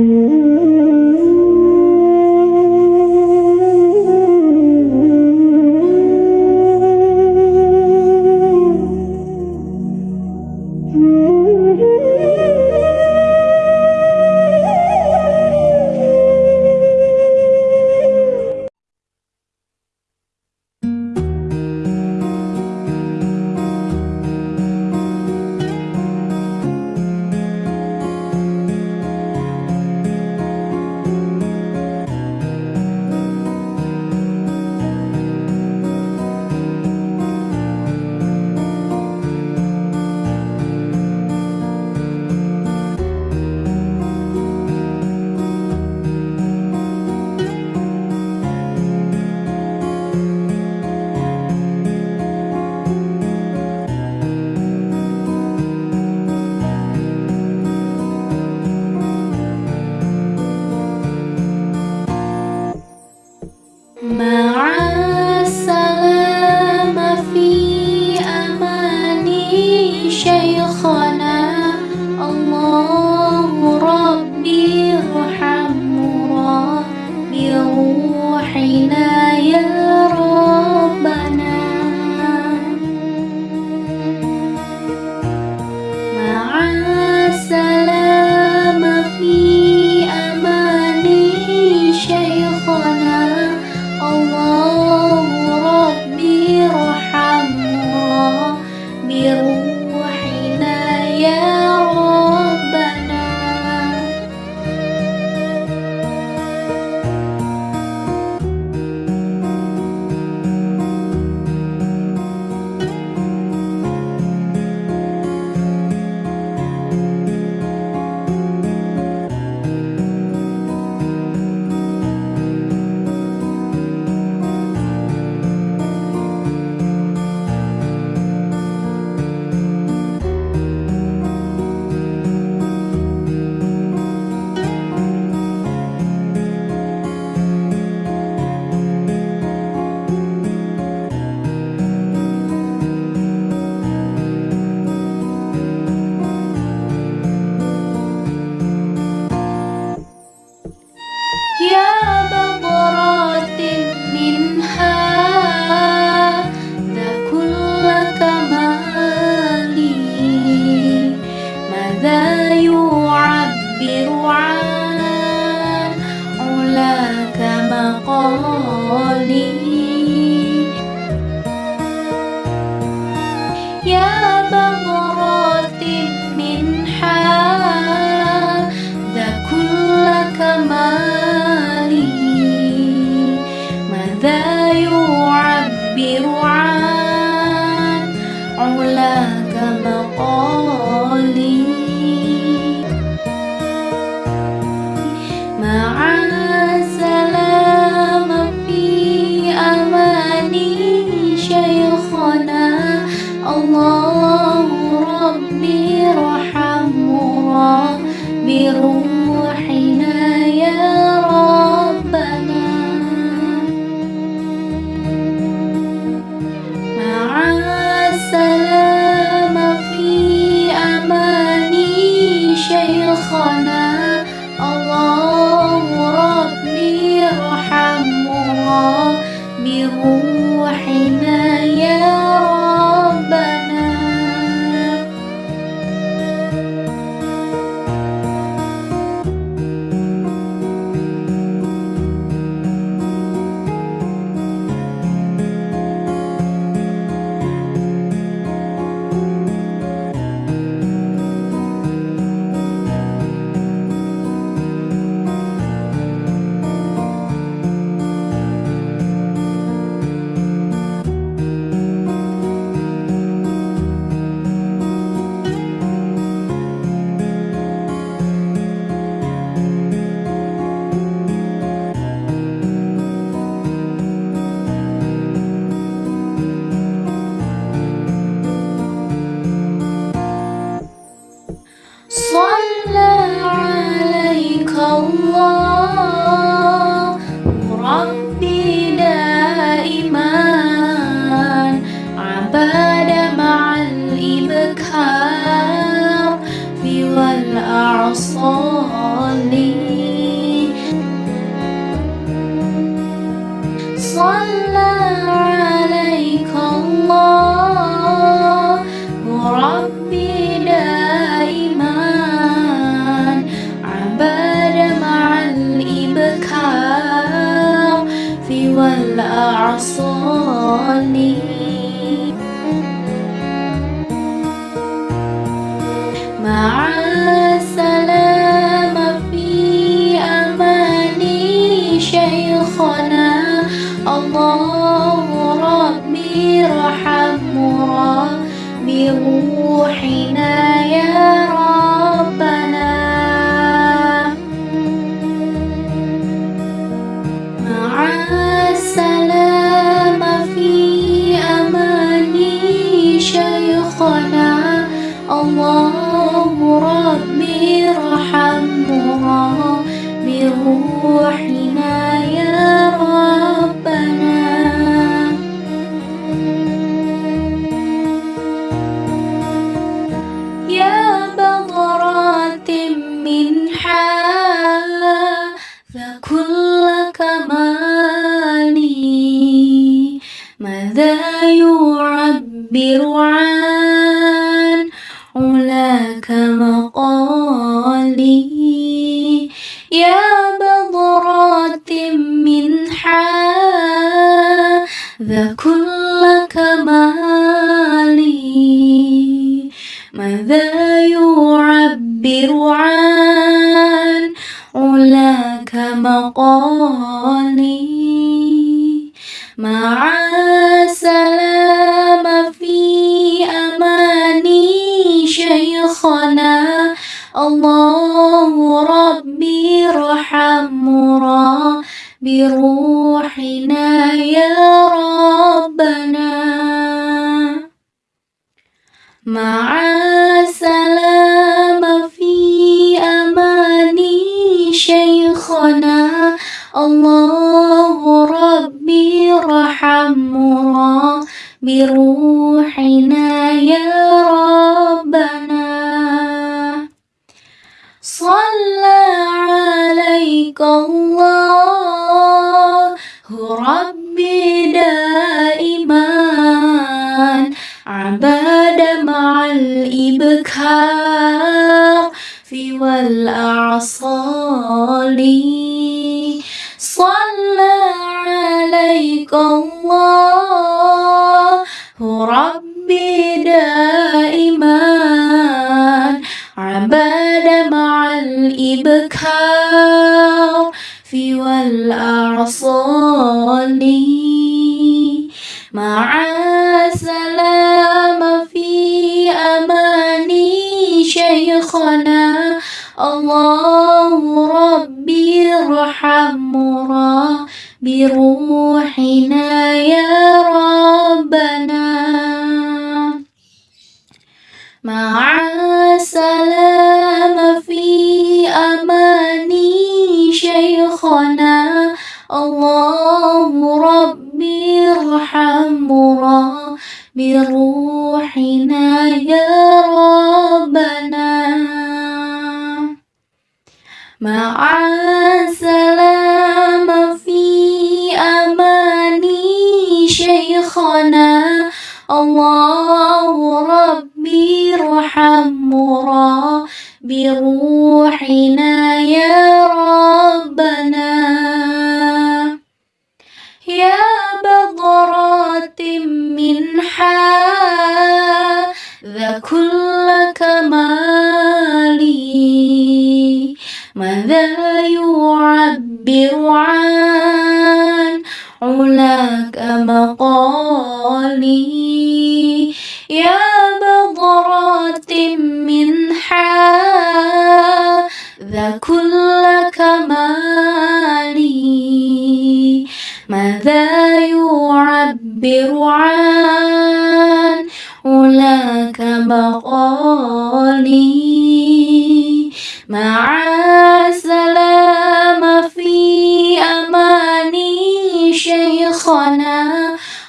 mm-hmm. Yeah. بروحنا ماذا يعبر عن علاك مقالي. يا بضرات منحا ذا كل كمالي. ماذا يعبر عن علاك مقالي؟ مع السلام في أماني شيخنا. الله ربي رحم بروحنا يا ربنا. مع بروحنا يا ربنا. صلى عليك الله. ربي دائما عباد مع الإبكار في والأعصال صلى عليك الله. ربي دائما. عباد مع الإبكار في والأعصال مع السلام في أماني شيخنا. الله ربي ارحم بروحنا يا ربنا مع السلام في أماني شيخنا. الله ربي ارحم بروحنا يا ربنا. مع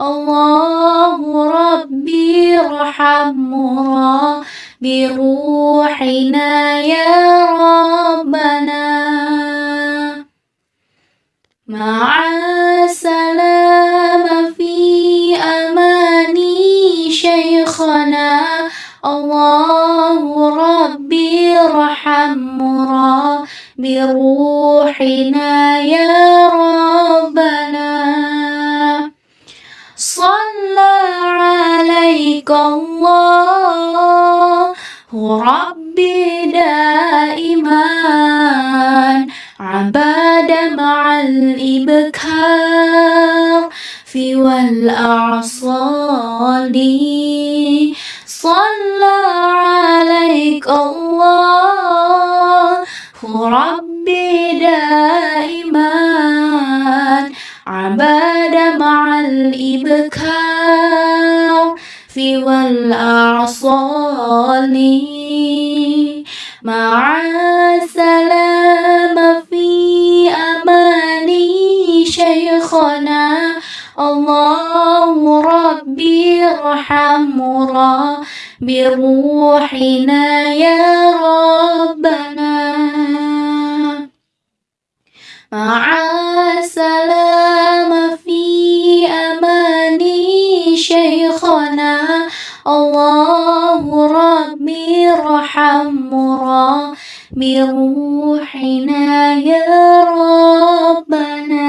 الله ربي ارحمه بروحنا يا ربنا. مع السلامة في أمان شيخنا الله ربي ارحم بروحنا يا ربنا عليك الله ربي دائما عباد مع الإبكار في والأعصال صلى عليك الله ربي دائما عباد مع الإبكار والأعصال. مع السلام شيخنا الله ربي ارحم بروحنا يا ربنا